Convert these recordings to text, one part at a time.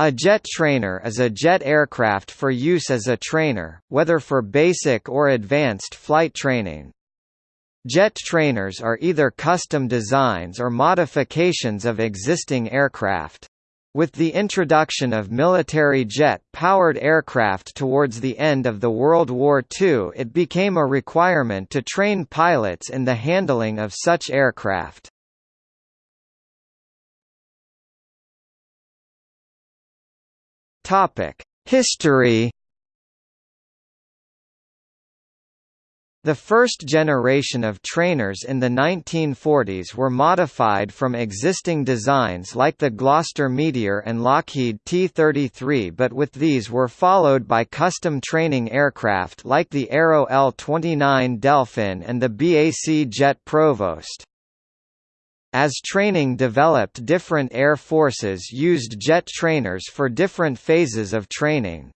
A jet trainer is a jet aircraft for use as a trainer, whether for basic or advanced flight training. Jet trainers are either custom designs or modifications of existing aircraft. With the introduction of military jet-powered aircraft towards the end of the World War II it became a requirement to train pilots in the handling of such aircraft. History The first generation of trainers in the 1940s were modified from existing designs like the Gloster Meteor and Lockheed T-33 but with these were followed by custom training aircraft like the Aero L-29 Delphin and the BAC Jet Provost. As training developed different air forces used jet trainers for different phases of training.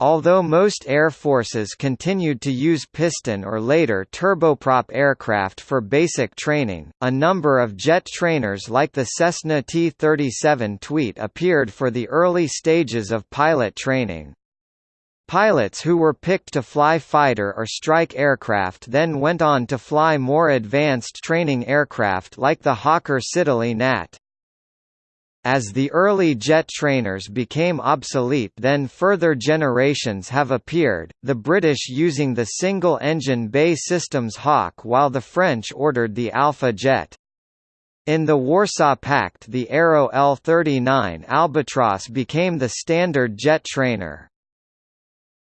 Although most air forces continued to use piston or later turboprop aircraft for basic training, a number of jet trainers like the Cessna T-37 Tweet appeared for the early stages of pilot training. Pilots who were picked to fly fighter or strike aircraft then went on to fly more advanced training aircraft like the Hawker Siddeley Gnat. As the early jet trainers became obsolete then further generations have appeared, the British using the single-engine BAE Systems Hawk while the French ordered the Alpha jet. In the Warsaw Pact the Aero L-39 Albatros became the standard jet trainer.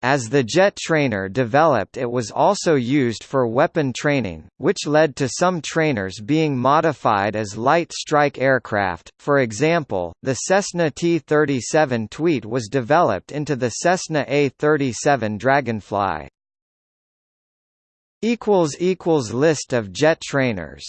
As the jet trainer developed it was also used for weapon training, which led to some trainers being modified as light strike aircraft, for example, the Cessna T-37 Tweet was developed into the Cessna A-37 Dragonfly. List of jet trainers